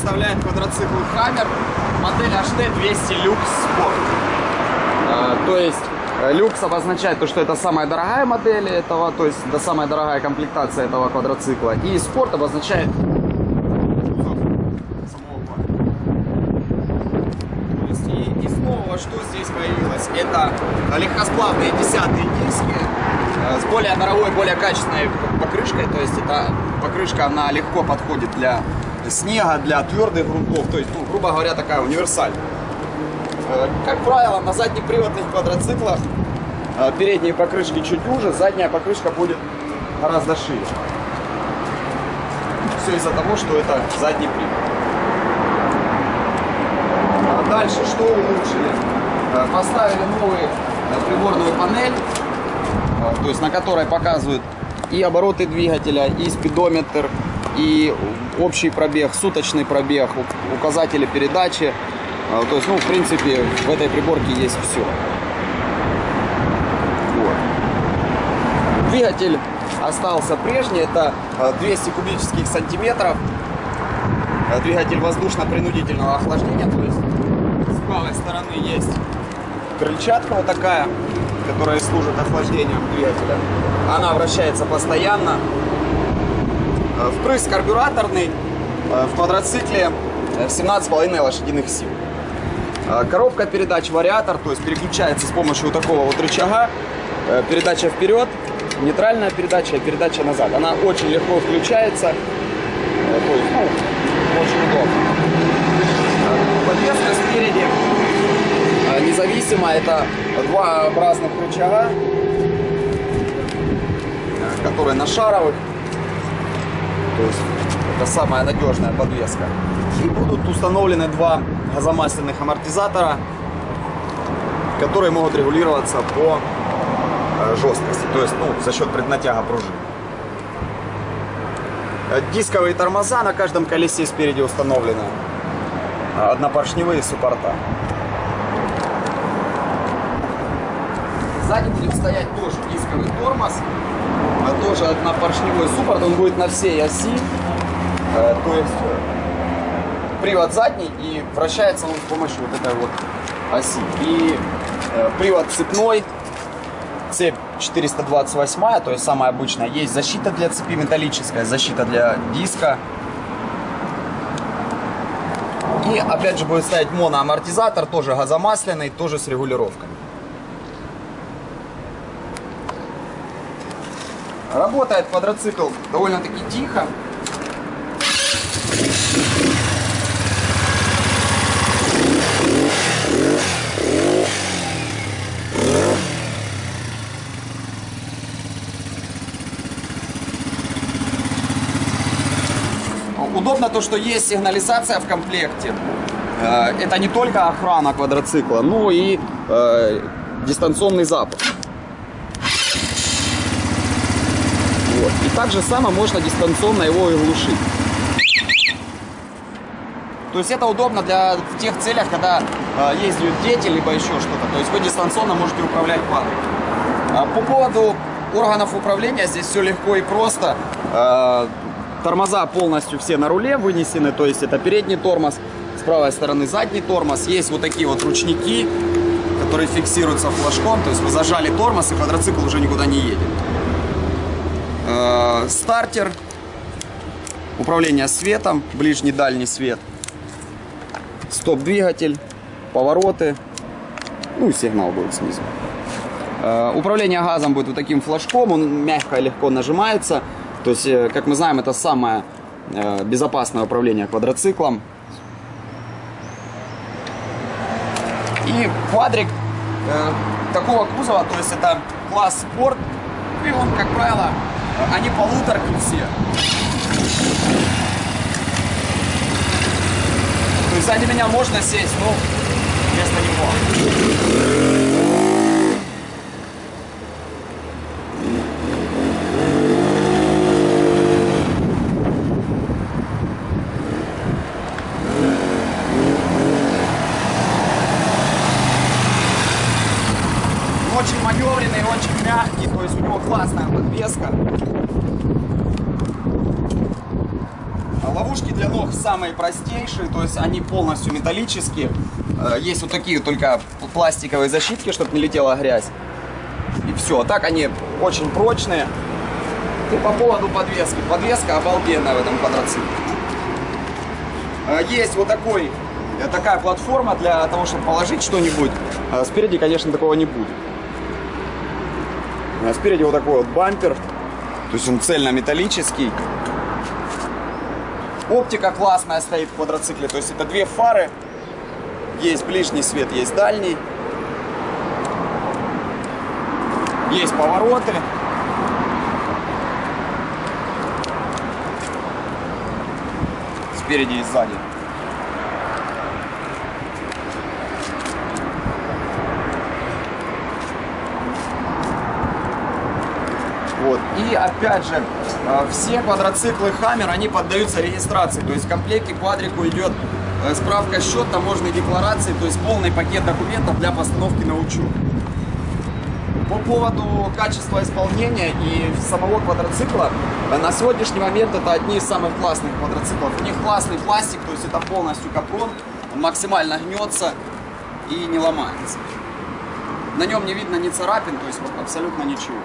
представляет квадроцикл Hammer, модель HT 200 Lux Sport. То есть э, люкс обозначает то, что это самая дорогая модель этого, то есть это самая дорогая комплектация этого квадроцикла. И спорт обозначает и снова что здесь появилось? Это легкосплавные десятые диски э, с более дорогой, более качественной покрышкой. То есть эта покрышка, она легко подходит для снега, для твердых грунтов. То есть, ну, грубо говоря, такая универсальная. Э, Как правило, на заднеприводных квадроциклах э, передние покрышки чуть уже, задняя покрышка будет гораздо шире. Все из-за того, что это задний привод. А Дальше что улучшили? Э, Поставили новую приборную панель, то есть на которой показывают и обороты двигателя, и спидометр, и общий пробег, суточный пробег, указатели передачи. Э, То есть, ну, в принципе, в этой приборке есть все. Двигатель остался прежний, это э, 200 кубических сантиметров. Э, Двигатель воздушно-принудительного охлаждения, то есть с правой стороны есть крыльчатка вот такая, которая служит охлаждением двигателя. Она вращается постоянно. Э, Впрыск карбюраторный э, в квадроцикле э, 17,5 лошадиных сил. Э, Коробка передач вариатор, то есть переключается с помощью вот такого вот рычага. Э, Передача вперед, нейтральная передача и передача назад. Она очень легко включается. Э, То ну, очень удобно. Э, Подвеска спереди э, независимо. Это два разных рычага, э, которые на шаровых. То есть это самая надежная подвеска. И будут установлены два газомасляных амортизатора, которые могут регулироваться по э, жесткости, то есть ну, за счет преднатяга пружин. Э, Дисковые тормоза на каждом колесе спереди установлены. А Однопоршневые суппорта. Сзади будет стоять тоже дисковый тормоз. А Тоже однопоршневой суппорт. Он будет на всей оси. Э, То есть э, привод задний и вращается он с помощью вот этой вот оси. И э, привод цепной, цепь 428, то есть самая обычная. Есть защита для цепи металлическая, защита для диска. И опять же будет стоять моноамортизатор, тоже газомасляный, тоже с регулировками. Работает квадроцикл довольно-таки тихо. Удобно то, что есть сигнализация в комплекте. Э, Это не только охрана квадроцикла, но и э, дистанционный запуск. Вот. И так же само можно дистанционно его и глушить. То есть это удобно для в тех целях, когда э, ездят дети, либо еще что-то. То есть вы дистанционно можете управлять квадриком. А По поводу органов управления здесь все легко и просто. Э, Тормоза полностью все на руле вынесены, то есть это передний тормоз, с правой стороны задний тормоз. Есть вот такие вот ручники, которые фиксируются флажком, то есть вы зажали тормоз и квадроцикл уже никуда не едет. Э, Стартер, управление светом, ближний дальний свет, стоп-двигатель, повороты, ну и сигнал будет снизу. Э, Управление газом будет вот таким флажком, он мягко и легко нажимается. То есть, э, как мы знаем, это самое э, безопасное управление квадроциклом. И квадрик э, такого кузова, то есть это класс спорт, и он, как правило, они полуторки все. То есть сзади меня можно сесть, но вместо него. очень маневренный, очень мягкий, то есть у него классная подвеска. Ловушки для ног самые простейшие, то есть они полностью металлические. Э, Есть вот такие только пластиковые защитки, чтобы не летела грязь. И все. Так они очень прочные. И по поводу подвески. Подвеска обалденная в этом квадроцикле. Э, Есть вот такой, э, такая платформа для того, чтобы положить что-нибудь. А Спереди, конечно, такого не будет. А Спереди вот такой вот бампер. То есть он цельнометаллический. Оптика классная стоит в квадроцикле. То есть это две фары. Есть ближний свет, есть дальний. Есть повороты. Спереди и сзади. Вот. Опять же, э, все квадроциклы Hammer, они поддаются регистрации. То есть в комплекте квадрику идет э, справка счет, таможенной декларации, то есть полный пакет документов для постановки на учет. По поводу качества исполнения и самого квадроцикла, э, на сегодняшний момент это одни из самых классных квадроциклов. У них классный пластик, то есть это полностью капрон, он максимально гнется и не ломается. На нем не видно ни царапин, то есть абсолютно ничего.